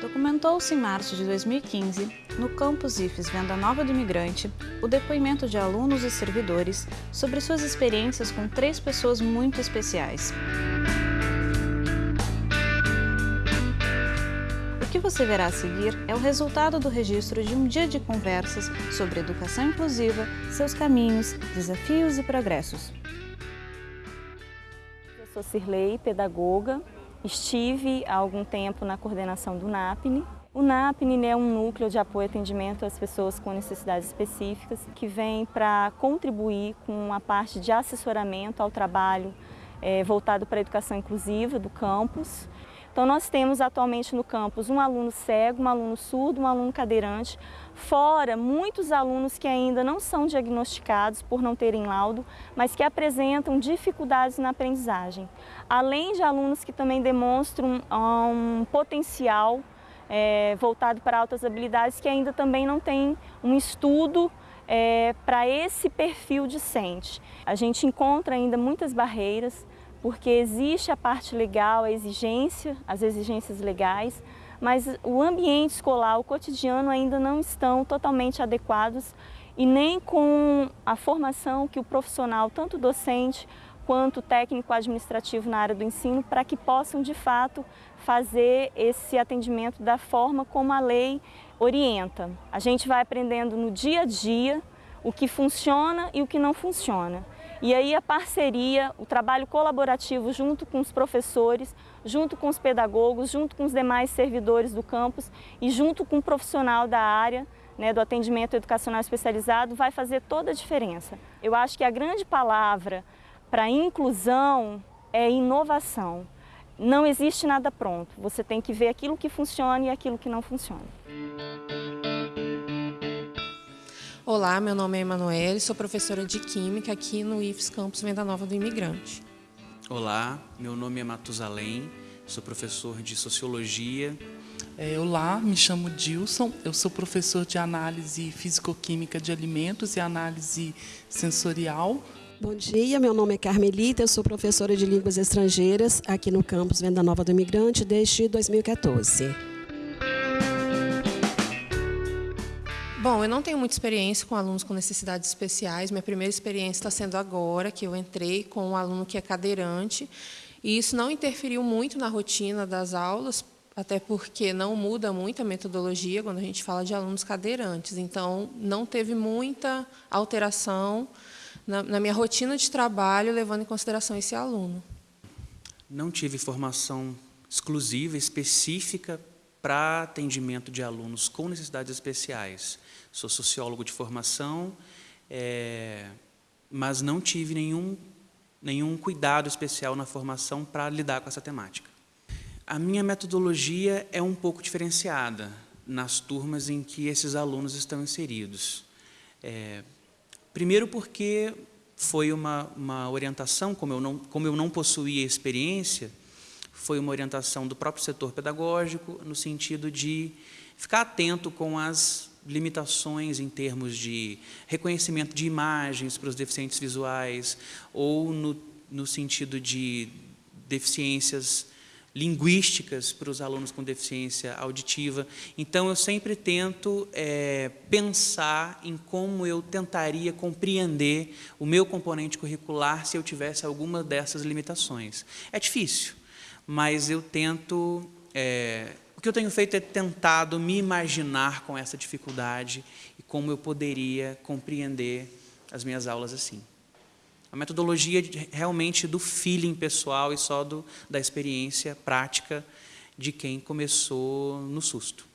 Documentou-se em março de 2015, no campus IFES Venda Nova do Imigrante, o depoimento de alunos e servidores sobre suas experiências com três pessoas muito especiais. O que você verá a seguir é o resultado do registro de um dia de conversas sobre educação inclusiva, seus caminhos, desafios e progressos. Eu sou Cirlei, pedagoga, Estive há algum tempo na coordenação do NAPNE. O NAPNE é um núcleo de apoio e atendimento às pessoas com necessidades específicas que vem para contribuir com a parte de assessoramento ao trabalho é, voltado para a educação inclusiva do campus então nós temos atualmente no campus um aluno cego, um aluno surdo, um aluno cadeirante, fora muitos alunos que ainda não são diagnosticados por não terem laudo, mas que apresentam dificuldades na aprendizagem. Além de alunos que também demonstram um potencial é, voltado para altas habilidades que ainda também não tem um estudo é, para esse perfil discente. A gente encontra ainda muitas barreiras, porque existe a parte legal, a exigência, as exigências legais, mas o ambiente escolar, o cotidiano ainda não estão totalmente adequados e nem com a formação que o profissional, tanto docente quanto técnico administrativo na área do ensino, para que possam de fato fazer esse atendimento da forma como a lei orienta. A gente vai aprendendo no dia a dia o que funciona e o que não funciona. E aí a parceria, o trabalho colaborativo junto com os professores, junto com os pedagogos, junto com os demais servidores do campus e junto com o profissional da área né, do atendimento educacional especializado vai fazer toda a diferença. Eu acho que a grande palavra para inclusão é inovação. Não existe nada pronto, você tem que ver aquilo que funciona e aquilo que não funciona. Olá, meu nome é Emanuele, sou professora de Química aqui no IFES Campus Venda Nova do Imigrante. Olá, meu nome é Matusalém, sou professor de Sociologia. É, olá, me chamo Dilson, eu sou professor de Análise Físico-Química de Alimentos e Análise Sensorial. Bom dia, meu nome é Carmelita, eu sou professora de Línguas Estrangeiras aqui no campus Venda Nova do Imigrante desde 2014. Bom, eu não tenho muita experiência com alunos com necessidades especiais. Minha primeira experiência está sendo agora, que eu entrei com um aluno que é cadeirante. E isso não interferiu muito na rotina das aulas, até porque não muda muito a metodologia quando a gente fala de alunos cadeirantes. Então, não teve muita alteração na, na minha rotina de trabalho, levando em consideração esse aluno. Não tive formação exclusiva, específica para atendimento de alunos com necessidades especiais. Sou sociólogo de formação, é, mas não tive nenhum, nenhum cuidado especial na formação para lidar com essa temática. A minha metodologia é um pouco diferenciada nas turmas em que esses alunos estão inseridos. É, primeiro porque foi uma, uma orientação, como eu, não, como eu não possuía experiência, foi uma orientação do próprio setor pedagógico, no sentido de ficar atento com as limitações em termos de reconhecimento de imagens para os deficientes visuais, ou no, no sentido de deficiências linguísticas para os alunos com deficiência auditiva. Então, eu sempre tento é, pensar em como eu tentaria compreender o meu componente curricular se eu tivesse alguma dessas limitações. É difícil, mas eu tento... É, o que eu tenho feito é tentado me imaginar com essa dificuldade e como eu poderia compreender as minhas aulas assim. A metodologia realmente do feeling pessoal e só do, da experiência prática de quem começou no susto.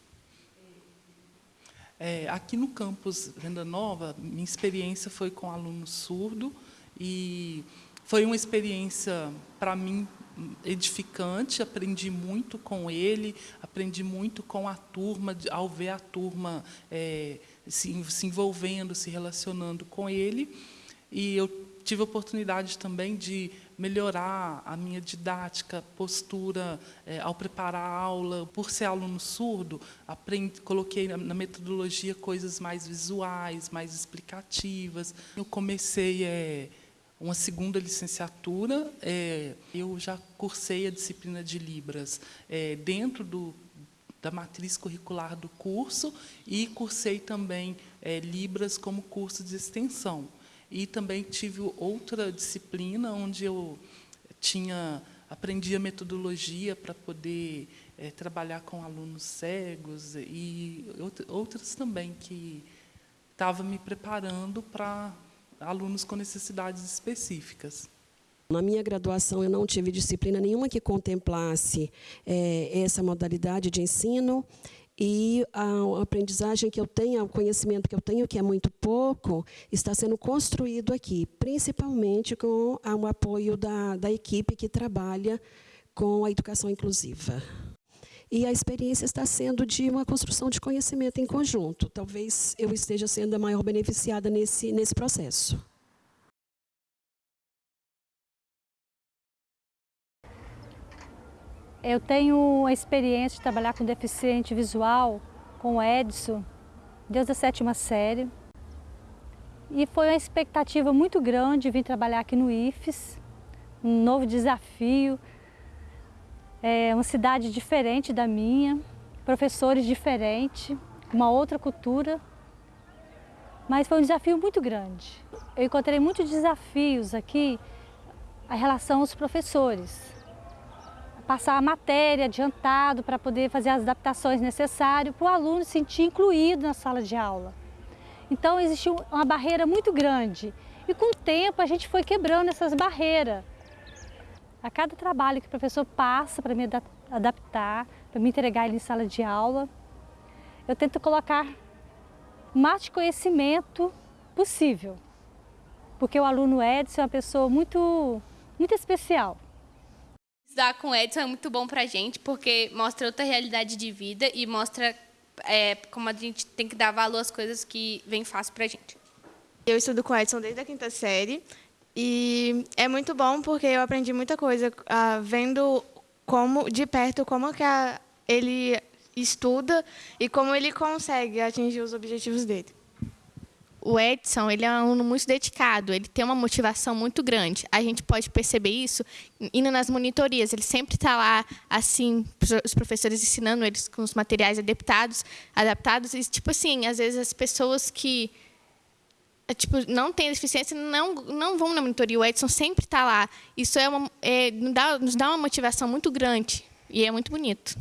É, aqui no campus Venda Nova, minha experiência foi com aluno surdo e foi uma experiência, para mim, edificante, aprendi muito com ele, aprendi muito com a turma, ao ver a turma é, se, se envolvendo, se relacionando com ele. E eu tive a oportunidade também de melhorar a minha didática, postura é, ao preparar a aula. Por ser aluno surdo, aprendi, coloquei na, na, metodologia coisas mais visuais, mais explicativas. Eu comecei... É, uma segunda licenciatura, é, eu já cursei a disciplina de Libras é, dentro do, da matriz curricular do curso e cursei também é, Libras como curso de extensão. E também tive outra disciplina onde eu tinha aprendi a metodologia para poder é, trabalhar com alunos cegos e outras também que estava me preparando para alunos com necessidades específicas. Na minha graduação, eu não tive disciplina nenhuma que contemplasse é, essa modalidade de ensino e a aprendizagem que eu tenho, o conhecimento que eu tenho, que é muito pouco, está sendo construído aqui, principalmente com o apoio da, da equipe que trabalha com a educação inclusiva. E a experiência está sendo de uma construção de conhecimento em conjunto. Talvez eu esteja sendo a maior beneficiada nesse, nesse processo. Eu tenho a experiência de trabalhar com deficiente visual, com o Edson, desde a sétima série. E foi uma expectativa muito grande vir trabalhar aqui no IFES, um novo desafio, é uma cidade diferente da minha, professores diferentes, uma outra cultura, mas foi um desafio muito grande. Eu encontrei muitos desafios aqui em relação aos professores passar a matéria adiantado para poder fazer as adaptações necessárias para o aluno se sentir incluído na sala de aula. Então existiu uma barreira muito grande e com o tempo a gente foi quebrando essas barreiras. A cada trabalho que o professor passa para me adaptar, para me entregar ele em sala de aula, eu tento colocar o mais de conhecimento possível. Porque o aluno Edson é uma pessoa muito, muito especial. Estudar com o Edson é muito bom para a gente, porque mostra outra realidade de vida e mostra é, como a gente tem que dar valor às coisas que vêm fácil para a gente. Eu estudo com o Edson desde a quinta série e é muito bom porque eu aprendi muita coisa uh, vendo como de perto como que a, ele estuda e como ele consegue atingir os objetivos dele o Edson ele é um aluno muito dedicado, ele tem uma motivação muito grande. A gente pode perceber isso indo nas monitorias. Ele sempre está lá, assim, os professores ensinando eles com os materiais adaptados, adaptados. E, tipo assim, às vezes as pessoas que tipo, não têm deficiência não, não vão na monitoria. O Edson sempre está lá. Isso é uma, é, nos, dá, nos dá uma motivação muito grande e é muito bonito.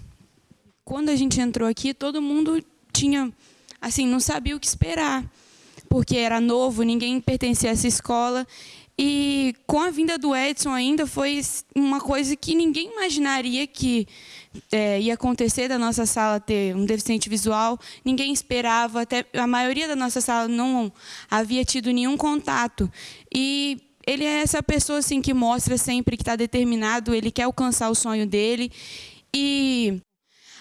Quando a gente entrou aqui, todo mundo tinha, assim, não sabia o que esperar porque era novo, ninguém pertencia a essa escola. E com a vinda do Edson ainda foi uma coisa que ninguém imaginaria que é, ia acontecer da nossa sala ter um deficiente visual. Ninguém esperava, até a maioria da nossa sala não havia tido nenhum contato. E ele é essa pessoa assim que mostra sempre que está determinado, ele quer alcançar o sonho dele. E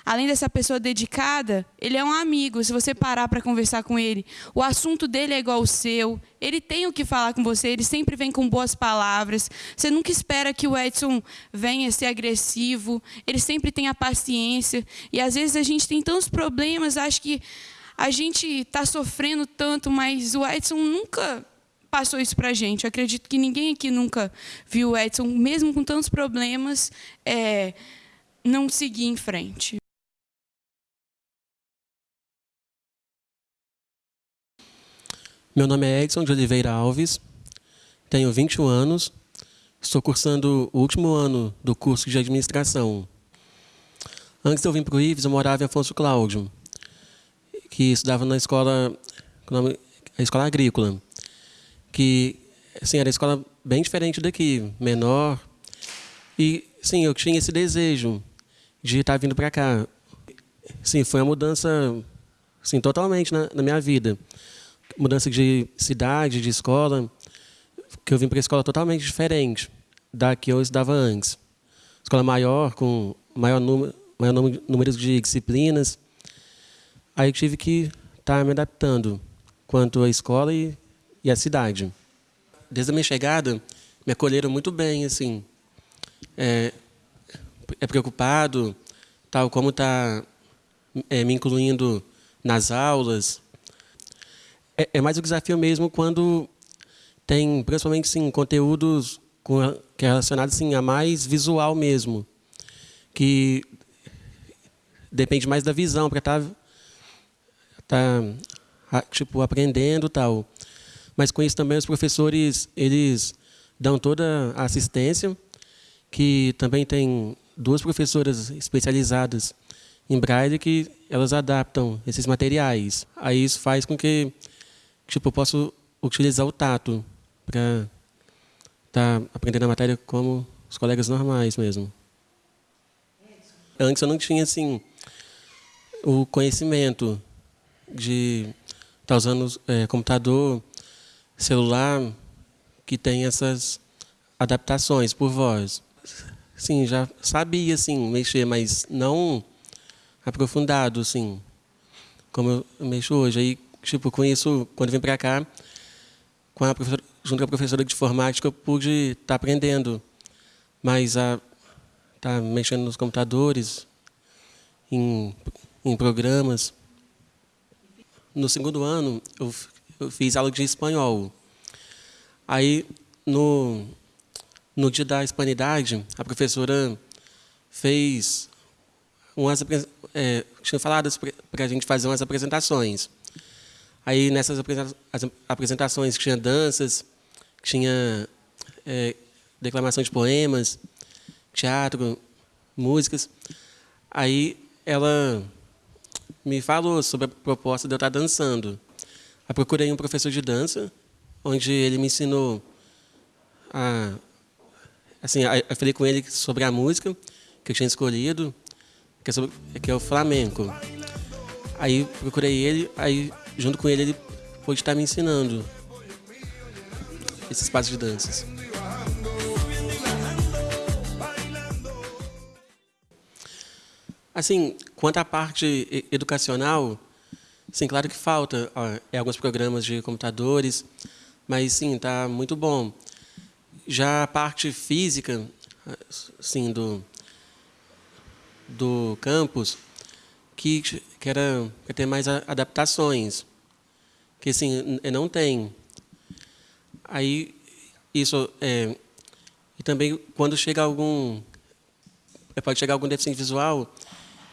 além dessa pessoa dedicada, ele é um amigo. Se você parar para conversar com ele, o assunto dele é igual ao seu. Ele tem o que falar com você, ele sempre vem com boas palavras. Você nunca espera que o Edson venha ser agressivo. Ele sempre tem a paciência. E às vezes a gente tem tantos problemas, acho que a gente está sofrendo tanto, mas o Edson nunca passou isso para a gente. Eu acredito que ninguém aqui nunca viu o Edson, mesmo com tantos problemas, é, não seguir em frente. Meu nome é Edson de Oliveira Alves, tenho 21 anos, estou cursando o último ano do curso de administração. Antes de eu vir para o IFES, eu morava em Afonso Cláudio, que estudava na escola, a escola agrícola, que assim, era escola bem diferente daqui, menor. E sim, eu tinha esse desejo de estar vindo para cá. Sim, foi uma mudança sim, totalmente na, na minha vida mudança de cidade, de escola, que eu vim para uma escola totalmente diferente da que eu estudava antes. Escola maior, com maior número, maior número de disciplinas. Aí eu tive que estar tá me adaptando quanto à escola e, e à cidade. Desde a minha chegada, me acolheram muito bem, assim. É, é preocupado, tal como está é, me incluindo nas aulas, é, é mais o desafio mesmo quando tem, principalmente, sim, conteúdos com, que é relacionado a mais visual mesmo. Que depende mais da visão para estar tá, tá, tipo aprendendo tal. Mas com isso também os professores eles dão toda a assistência, que também tem duas professoras especializadas em braille que elas adaptam esses materiais. Aí isso faz com que tipo eu possa utilizar o tato para estar tá aprendendo a matéria como os colegas normais mesmo. Antes eu não tinha assim o conhecimento de estar tá usando é, computador, celular, que tem essas adaptações por voz. Sim, já sabia assim mexer, mas não aprofundado, assim, como eu mexo hoje. Aí, tipo, com isso, quando vim para cá, com a junto com a professora de informática, eu pude estar tá aprendendo mais a tá mexendo nos computadores, em, em programas. No segundo ano, eu, eu fiz aula de espanhol. Aí, no, no dia da hispanidade, a professora fez umas é, tinha falado para a gente fazer umas apresentações. Aí nessas apresentações tinha danças, tinha é, declamação de poemas, teatro, músicas. Aí ela me falou sobre a proposta de eu estar dançando. Eu procurei um professor de dança, onde ele me ensinou a assim, eu falei com ele sobre a música que eu tinha escolhido, que é, sobre, que é o flamenco. Aí procurei ele, aí junto com ele ele pôde estar me ensinando esses passos de danças. Assim, quanto à parte educacional, sim, claro que falta ó, é alguns programas de computadores, mas sim, está muito bom. Já a parte física, sim, do, do campus, que, que era para ter mais adaptações, que assim, não tem. Aí, isso, é, e também quando chega algum, é, pode chegar algum deficiente visual,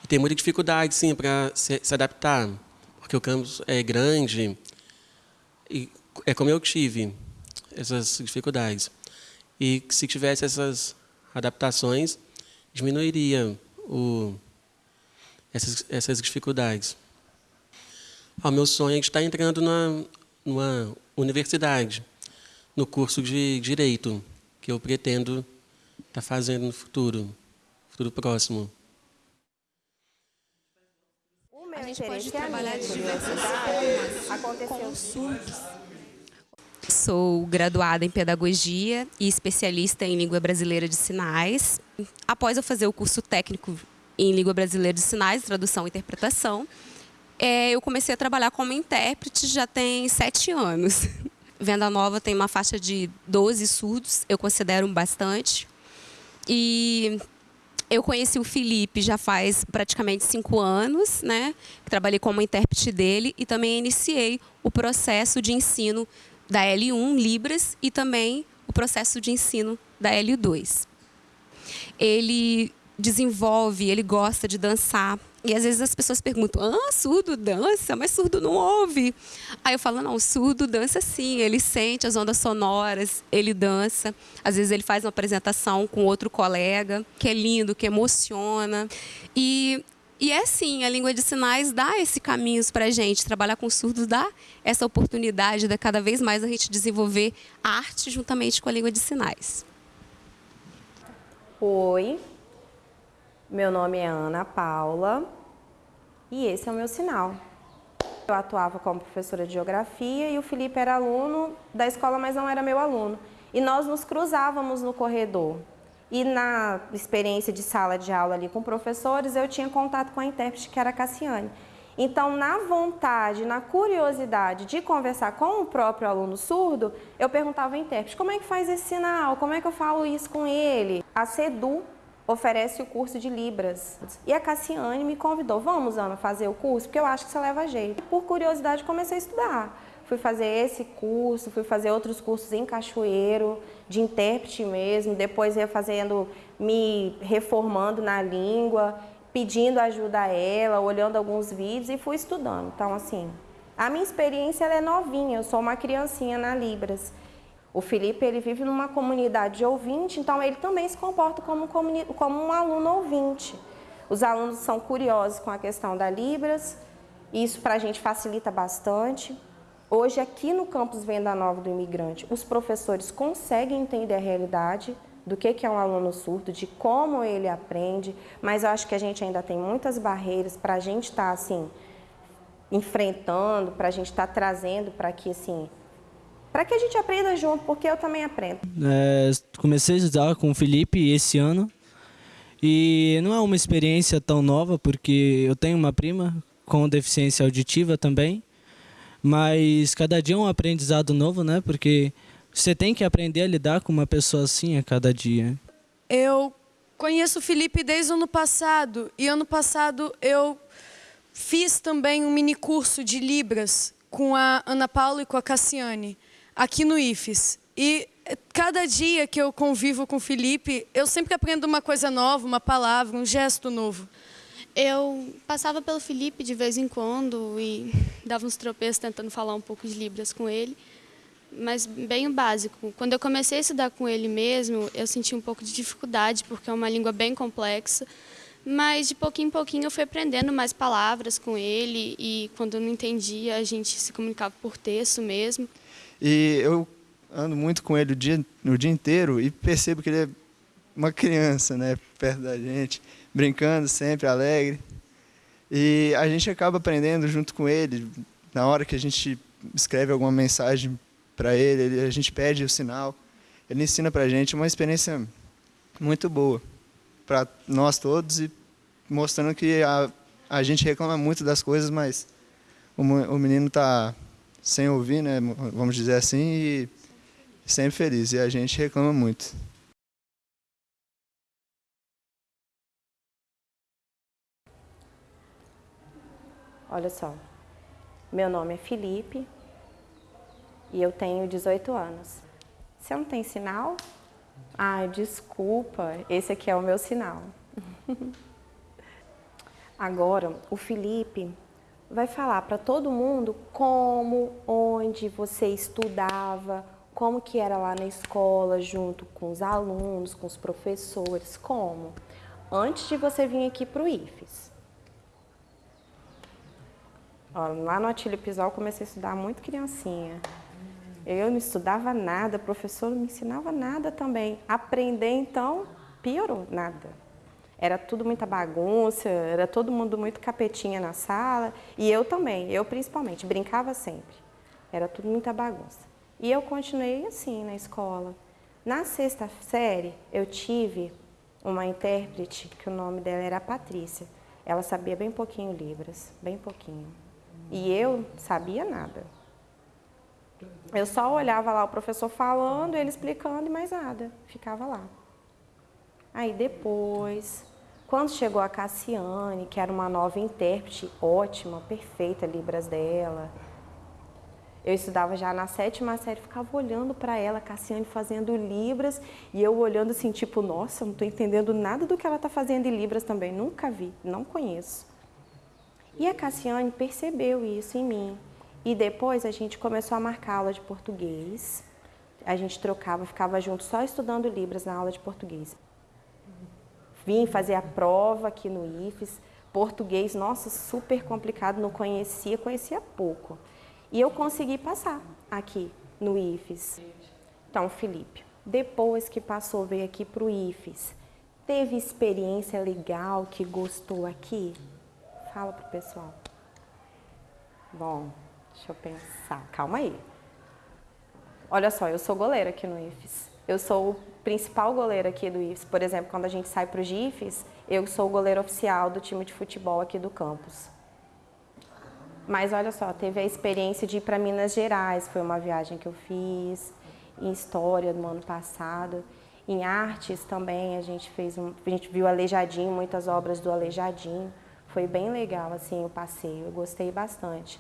tem muita dificuldade, sim, para se, se adaptar, porque o campus é grande, e é como eu tive essas dificuldades. E se tivesse essas adaptações, diminuiria o, essas, essas dificuldades. O meu sonho é estar entrando na, numa universidade, no curso de Direito, que eu pretendo estar fazendo no futuro, futuro próximo. O meu a gente pode trabalhar de diversas formas com surdos. Sou graduada em Pedagogia e especialista em Língua Brasileira de Sinais. Após eu fazer o curso técnico em Língua Brasileira de Sinais, Tradução e Interpretação, é, eu comecei a trabalhar como intérprete já tem sete anos. Venda Nova tem uma faixa de 12 surdos, eu considero bastante. E eu conheci o Felipe já faz praticamente cinco anos, né? Trabalhei como intérprete dele e também iniciei o processo de ensino da L1 Libras e também o processo de ensino da L2. Ele desenvolve, ele gosta de dançar. E às vezes as pessoas perguntam: ah, surdo dança, mas surdo não ouve. Aí eu falo: não, surdo dança sim, ele sente as ondas sonoras, ele dança. Às vezes ele faz uma apresentação com outro colega, que é lindo, que emociona. E e é sim, a língua de sinais dá esse caminho para a gente. Trabalhar com surdos dá essa oportunidade de cada vez mais a gente desenvolver arte juntamente com a língua de sinais. Oi, meu nome é Ana Paula e esse é o meu sinal. Eu atuava como professora de geografia e o Felipe era aluno da escola, mas não era meu aluno. E nós nos cruzávamos no corredor. E na experiência de sala de aula ali com professores, eu tinha contato com a intérprete que era a Cassiane. Então, na vontade, na curiosidade de conversar com o próprio aluno surdo, eu perguntava ao intérprete, como é que faz esse sinal? Como é que eu falo isso com ele? A SEDU oferece o curso de Libras. E a Cassiane me convidou, vamos, Ana, fazer o curso? Porque eu acho que você leva jeito. Por curiosidade, comecei a estudar fui fazer esse curso, fui fazer outros cursos em Cachoeiro, de intérprete mesmo, depois ia fazendo, me reformando na língua, pedindo ajuda a ela, olhando alguns vídeos e fui estudando. Então, assim, a minha experiência é novinha, eu sou uma criancinha na Libras. O Felipe ele vive numa comunidade de ouvinte, então ele também se comporta como, como um aluno ouvinte. Os alunos são curiosos com a questão da Libras, isso para a gente facilita bastante. Hoje, aqui no campus Venda Nova do Imigrante, os professores conseguem entender a realidade do que é um aluno surdo, de como ele aprende, mas eu acho que a gente ainda tem muitas barreiras para a gente estar tá, assim, enfrentando, para a gente estar tá trazendo para que assim, para que a gente aprenda junto, porque eu também aprendo. É, comecei a estudar com o Felipe esse ano e não é uma experiência tão nova, porque eu tenho uma prima com deficiência auditiva também, mas cada dia é um aprendizado novo, né? Porque você tem que aprender a lidar com uma pessoa assim a cada dia. Eu conheço o Felipe desde o ano passado e ano passado eu fiz também um mini curso de Libras com a Ana Paula e com a Cassiane aqui no IFES. E cada dia que eu convivo com o Felipe, eu sempre aprendo uma coisa nova, uma palavra, um gesto novo. Eu passava pelo Felipe de vez em quando e dava uns tropeços tentando falar um pouco de Libras com ele mas bem o básico. Quando eu comecei a estudar com ele mesmo, eu senti um pouco de dificuldade, porque é uma língua bem complexa, mas de pouquinho em pouquinho eu fui aprendendo mais palavras com ele e quando eu não entendia, a gente se comunicava por texto mesmo. E eu ando muito com ele o dia, o dia inteiro e percebo que ele é uma criança, né, perto da gente, brincando sempre, alegre. E a gente acaba aprendendo junto com ele, na hora que a gente escreve alguma mensagem para ele, a gente pede o sinal, ele ensina para a gente uma experiência muito boa para nós todos e mostrando que a, a gente reclama muito das coisas, mas o, o menino está sem ouvir, né, vamos dizer assim, e sempre feliz, e a gente reclama muito. Olha só, meu nome é Felipe, e eu tenho 18 anos. Você não tem sinal? Ah, desculpa, esse aqui é o meu sinal. Agora, o Felipe vai falar para todo mundo como, onde você estudava, como que era lá na escola, junto com os alunos, com os professores, como? Antes de você vir aqui para o IFES. Ó, lá no Atílio Pisol comecei a estudar muito criancinha. Eu não estudava nada, o professor não me ensinava nada também. Aprender, então, piorou, nada. Era tudo muita bagunça, era todo mundo muito capetinha na sala. E eu também, eu principalmente, brincava sempre. Era tudo muita bagunça. E eu continuei assim na escola. Na sexta série, eu tive uma intérprete, que o nome dela era Patrícia. Ela sabia bem pouquinho Libras, bem pouquinho. E eu sabia nada. Eu só olhava lá o professor falando, ele explicando e mais nada, ficava lá. Aí depois, quando chegou a Cassiane, que era uma nova intérprete, ótima, perfeita, Libras dela, eu estudava já na sétima série, ficava olhando para ela, Cassiane fazendo Libras, e eu olhando assim, tipo, nossa, não estou entendendo nada do que ela está fazendo em Libras também, nunca vi, não conheço. E a Cassiane percebeu isso em mim. E depois a gente começou a marcar aula de português. A gente trocava, ficava junto só estudando Libras na aula de português. Vim fazer a prova aqui no IFES. Português, nossa, super complicado, não conhecia, conhecia pouco. E eu consegui passar aqui no IFES. Então, Felipe, depois que passou, veio aqui para o IFES, teve experiência legal que gostou aqui? Fala para o pessoal. Bom, Deixa eu pensar, calma aí. Olha só, eu sou goleira aqui no IFES. Eu sou o principal goleiro aqui do IFES. Por exemplo, quando a gente sai para o GIFES, eu sou o goleiro oficial do time de futebol aqui do campus. Mas olha só, teve a experiência de ir para Minas Gerais, foi uma viagem que eu fiz, em História do ano passado. Em Artes também, a gente fez um, a gente viu Aleijadinho, muitas obras do Aleijadinho. Foi bem legal assim o passeio, eu gostei bastante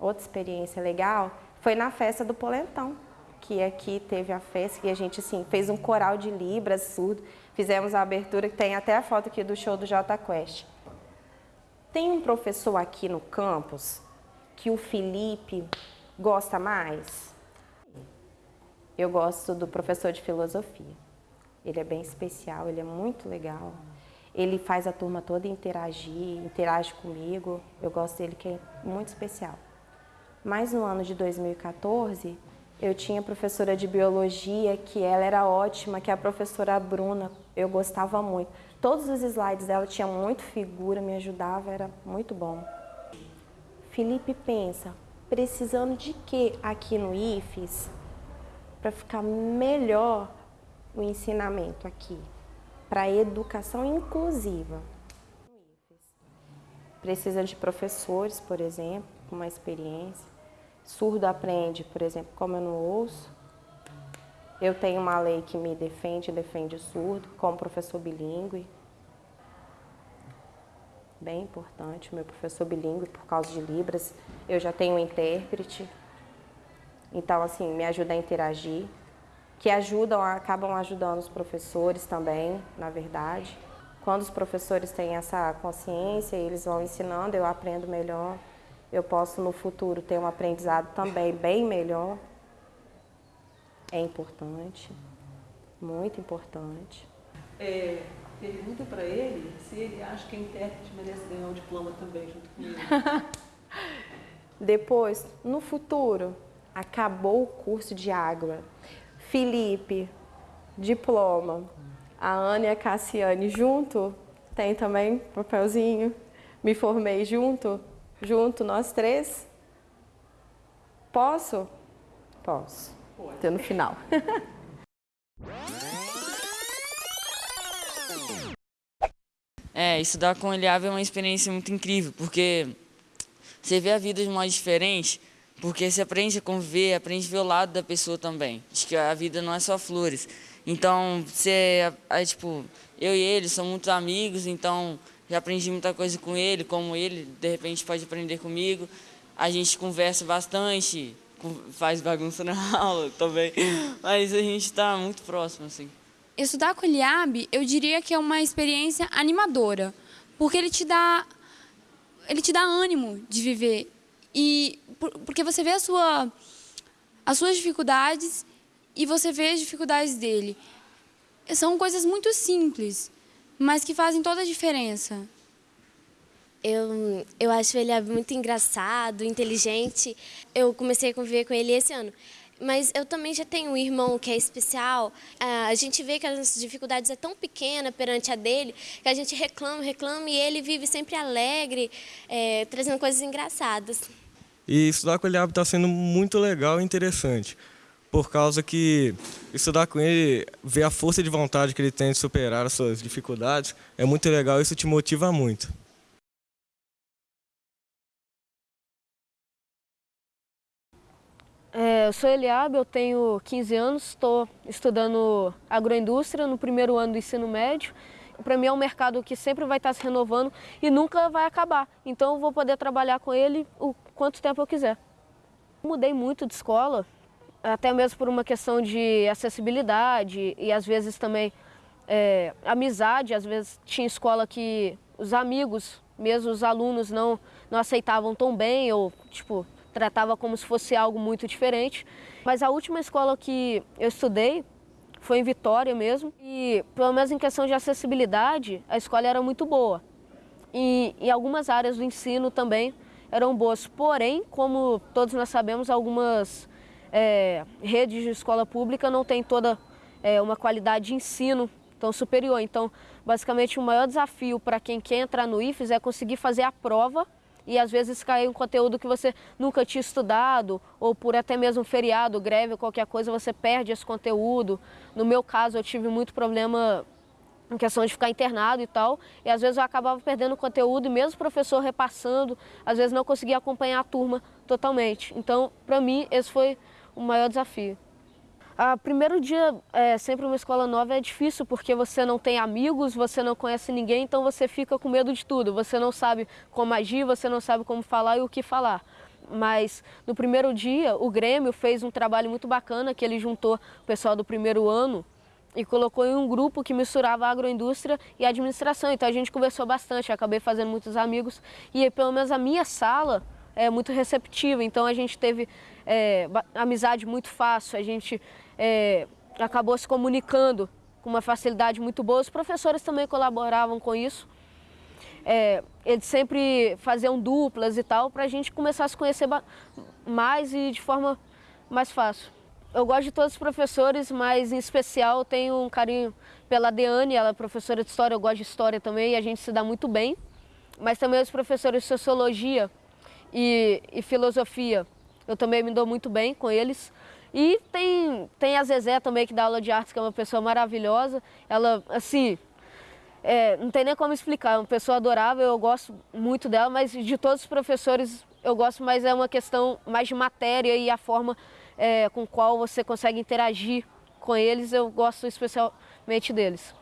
outra experiência legal foi na festa do Polentão. Que aqui teve a festa, que a gente assim, fez um coral de Libras surdo, fizemos a abertura, que tem até a foto aqui do show do J Quest. Tem um professor aqui no campus que o Felipe gosta mais? Eu gosto do professor de filosofia. Ele é bem especial, ele é muito legal. Ele faz a turma toda interagir, interage comigo. Eu gosto dele, que é muito especial. Mas no ano de 2014, eu tinha professora de biologia, que ela era ótima, que é a professora Bruna. Eu gostava muito. Todos os slides dela tinham muito figura, me ajudava, era muito bom. Felipe pensa, precisando de que aqui no IFES para ficar melhor o ensinamento aqui? Para educação inclusiva. Precisa de professores, por exemplo, com uma experiência. Surdo aprende, por exemplo, como eu não ouço. Eu tenho uma lei que me defende, defende o surdo, como professor bilíngue. Bem importante, meu professor bilíngue, por causa de Libras. Eu já tenho um intérprete. Então, assim, me ajuda a interagir. Que ajudam, acabam ajudando os professores também, na verdade. Quando os professores têm essa consciência, eles vão ensinando, eu aprendo melhor. Eu posso, no futuro, ter um aprendizado também bem melhor é importante, muito importante. É, pergunta para ele se ele acha que a intérprete merece ganhar o diploma também junto comigo. Depois, no futuro, acabou o curso de água. Felipe, diploma. A Ana e a Cassiane junto, tem também papelzinho. Me formei junto, junto, nós três. Posso? Posso. Até no final. É, estudar com o Eliab é uma experiência muito incrível, porque você vê a vida de modo diferente, porque você aprende a conviver, aprende a ver o lado da pessoa também. Acho que a vida não é só flores. Então, você, é, tipo, eu e ele somos muito amigos, então já aprendi muita coisa com ele, como ele, de repente, pode aprender comigo. A gente conversa bastante, faz bagunça na aula também, mas a gente está muito próximo, assim. Estudar com o Eliab, eu diria que é uma experiência animadora, porque ele te dá, ele te dá ânimo de viver, e porque você vê sua, as suas dificuldades e você vê as dificuldades dele. São coisas muito simples, mas que fazem toda a diferença. Eu, eu acho ele muito engraçado, inteligente. Eu comecei a conviver com ele esse ano. Mas eu também já tenho um irmão que é especial. Ah, a gente vê que as nossas dificuldades é tão pequena perante a dele, que a gente reclama, reclama, e ele vive sempre alegre, é, trazendo coisas engraçadas. E estudar com ele está sendo muito legal e interessante, por causa que estudar com ele, ver a força de vontade que ele tem de superar as suas dificuldades, é muito legal isso te motiva muito. É, eu sou Eliabe, eu tenho 15 anos, estou estudando agroindústria no primeiro ano do ensino médio. Para mim é um mercado que sempre vai estar se renovando e nunca vai acabar. Então eu vou poder trabalhar com ele o quanto tempo eu quiser. Mudei muito de escola, até mesmo por uma questão de acessibilidade e às vezes também é, amizade. Às vezes tinha escola que os amigos, mesmo os alunos, não, não aceitavam tão bem ou tipo tratava como se fosse algo muito diferente. Mas a última escola que eu estudei foi em Vitória mesmo e pelo menos em questão de acessibilidade a escola era muito boa. E em algumas áreas do ensino também eram boas, porém, como todos nós sabemos, algumas é, redes de escola pública não têm toda é, uma qualidade de ensino tão superior. Então, basicamente, o maior desafio para quem quer entrar no IFES é conseguir fazer a prova e às vezes cai um conteúdo que você nunca tinha estudado ou por até mesmo feriado, greve ou qualquer coisa, você perde esse conteúdo. No meu caso, eu tive muito problema em questão de ficar internado e tal, e às vezes eu acabava perdendo conteúdo e mesmo o professor repassando, às vezes não conseguia acompanhar a turma totalmente. Então, para mim, esse foi o maior desafio. O primeiro dia, é, sempre uma escola nova é difícil porque você não tem amigos, você não conhece ninguém, então você fica com medo de tudo. Você não sabe como agir, você não sabe como falar e o que falar. mas no primeiro dia o Grêmio fez um trabalho muito bacana, que ele juntou o pessoal do primeiro ano e colocou em um grupo que misturava agroindústria e administração. Então a gente conversou bastante, acabei fazendo muitos amigos e pelo menos a minha sala é muito receptiva, então a gente teve é, amizade muito fácil, a gente é, acabou se comunicando com uma facilidade muito boa. Os professores também colaboravam com isso. É, eles sempre faziam duplas e tal, para a gente começar a se conhecer mais e de forma mais fácil. Eu gosto de todos os professores, mas em especial tenho um carinho pela Deane, ela é professora de História, eu gosto de História também e a gente se dá muito bem. Mas também os professores de Sociologia e, e Filosofia, eu também me dou muito bem com eles. E tem, tem a Zezé também, que dá aula de artes, que é uma pessoa maravilhosa. Ela, assim, é, não tem nem como explicar, é uma pessoa adorável, eu gosto muito dela, mas de todos os professores eu gosto mais é uma questão mais de matéria e a forma é, com qual você consegue interagir com eles, eu gosto especialmente deles.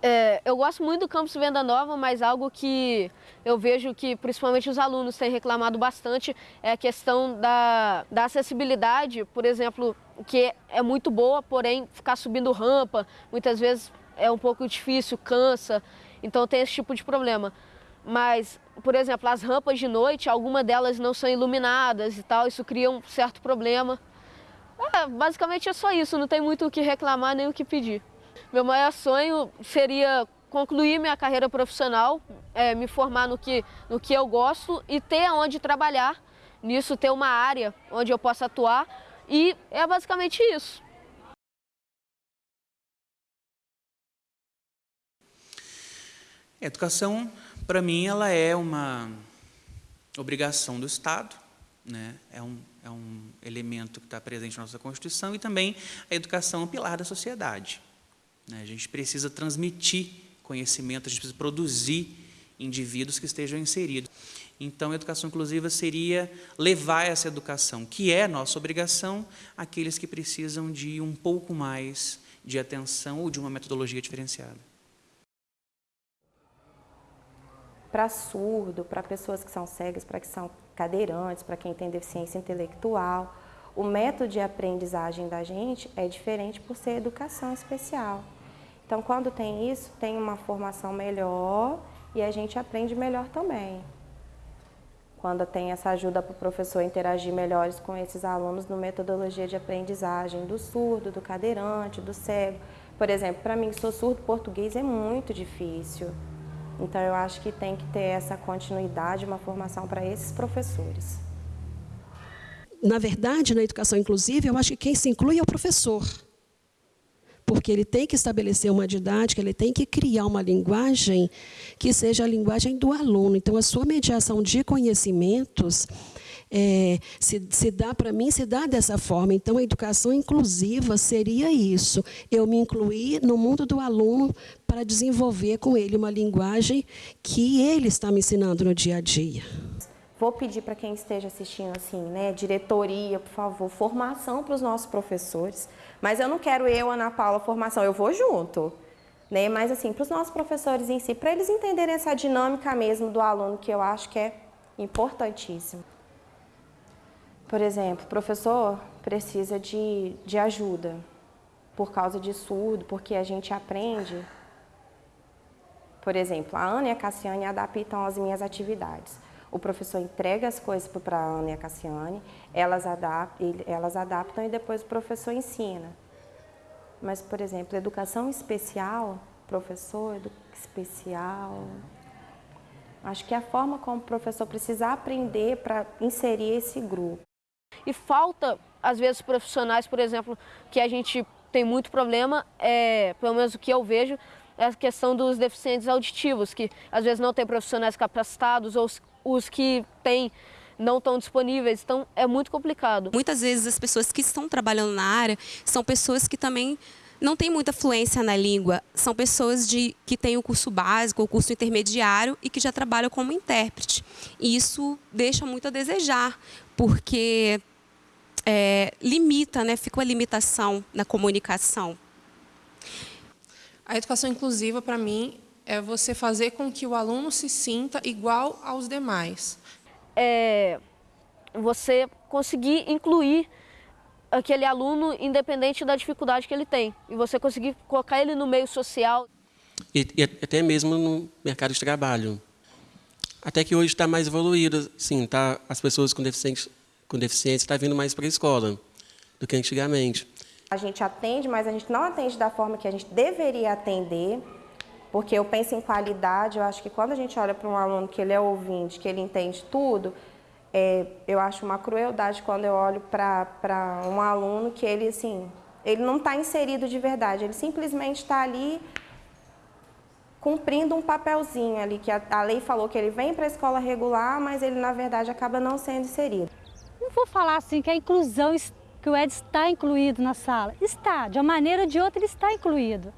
É, eu gosto muito do campus Venda Nova, mas algo que eu vejo que principalmente os alunos têm reclamado bastante é a questão da, da acessibilidade, por exemplo, que é muito boa, porém ficar subindo rampa, muitas vezes é um pouco difícil, cansa, então tem esse tipo de problema. Mas, por exemplo, as rampas de noite, algumas delas não são iluminadas e tal, isso cria um certo problema. É, basicamente é só isso, não tem muito o que reclamar nem o que pedir. Meu maior sonho seria concluir minha carreira profissional, é, me formar no que, no que eu gosto e ter onde trabalhar, nisso ter uma área onde eu possa atuar e é basicamente isso. A educação para mim, ela é uma obrigação do Estado, né? é, um, é um elemento que está presente na nossa Constituição e também a educação é um pilar da sociedade. Né? A gente precisa transmitir conhecimento, a gente precisa produzir indivíduos que estejam inseridos. Então, a educação inclusiva seria levar essa educação, que é nossa obrigação, àqueles que precisam de um pouco mais de atenção ou de uma metodologia diferenciada. para surdo, para pessoas que são cegas, para que são cadeirantes, para quem tem deficiência intelectual. O método de aprendizagem da gente é diferente por ser educação especial. Então, quando tem isso, tem uma formação melhor e a gente aprende melhor também. Quando tem essa ajuda para o professor interagir melhores com esses alunos no metodologia de aprendizagem do surdo, do cadeirante, do cego. Por exemplo, para mim que sou surdo, português é muito difícil. Então, eu acho que tem que ter essa continuidade, uma formação para esses professores. Na verdade, na educação inclusiva, eu acho que quem se inclui é o professor. Porque ele tem que estabelecer uma didática, ele tem que criar uma linguagem que seja a linguagem do aluno. Então, a sua mediação de conhecimentos é, se, se dá para mim, se dá dessa forma. Então, a educação inclusiva seria isso. Eu me incluir no mundo do aluno para desenvolver com ele uma linguagem que ele está me ensinando no dia a dia. Vou pedir para quem esteja assistindo assim, né, diretoria, por favor, formação para os nossos professores. Mas eu não quero eu, Ana Paula, formação, eu vou junto. Né? Mas assim, para os nossos professores em si, para eles entenderem essa dinâmica mesmo do aluno, que eu acho que é importantíssimo. Por exemplo, o professor precisa de, de ajuda por causa de surdo, porque a gente aprende. Por exemplo, a Ana e a Cassiane adaptam as minhas atividades. O professor entrega as coisas para a Ana e a Cassiane, elas adaptam, elas adaptam e depois o professor ensina. Mas, por exemplo, educação especial, professor edu especial, acho que é a forma como o professor precisa aprender para inserir esse grupo. E falta, às vezes, profissionais, por exemplo, que a gente tem muito problema, é, pelo menos o que eu vejo, é a questão dos deficientes auditivos, que às vezes não tem profissionais capacitados ou os que têm não estão disponíveis, então é muito complicado. Muitas vezes as pessoas que estão trabalhando na área são pessoas que também não têm muita fluência na língua, são pessoas de, que têm o curso básico, o curso intermediário e que já trabalham como intérprete. E isso deixa muito a desejar, porque é, limita, né? fica uma limitação na comunicação. A educação inclusiva, para mim, é você fazer com que o aluno se sinta igual aos demais. É, você conseguir incluir aquele aluno independente da dificuldade que ele tem e você conseguir colocar ele no meio social. E, e até mesmo no mercado de trabalho. Até que hoje está mais evoluído, sim, tá, as pessoas com deficiência com deficiência estão tá vindo mais para a escola do que antigamente. A gente atende, mas a gente não atende da forma que a gente deveria atender, porque eu penso em qualidade, eu acho que quando a gente olha para um aluno que ele é ouvinte, que ele entende tudo, é, eu acho uma crueldade quando eu olho para um aluno que ele, assim, ele não está inserido de verdade, ele simplesmente está ali cumprindo um papelzinho ali, que a, a lei falou que ele vem para a escola regular, mas ele, na verdade, acaba não sendo inserido. Não vou falar assim que a inclusão, que o Ed está incluído na sala. Está, de uma maneira ou de outra ele está incluído.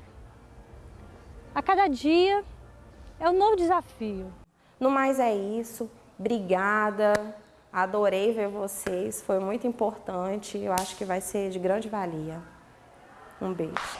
A cada dia é um novo desafio. No mais é isso. Obrigada. Adorei ver vocês. Foi muito importante. Eu acho que vai ser de grande valia. Um beijo.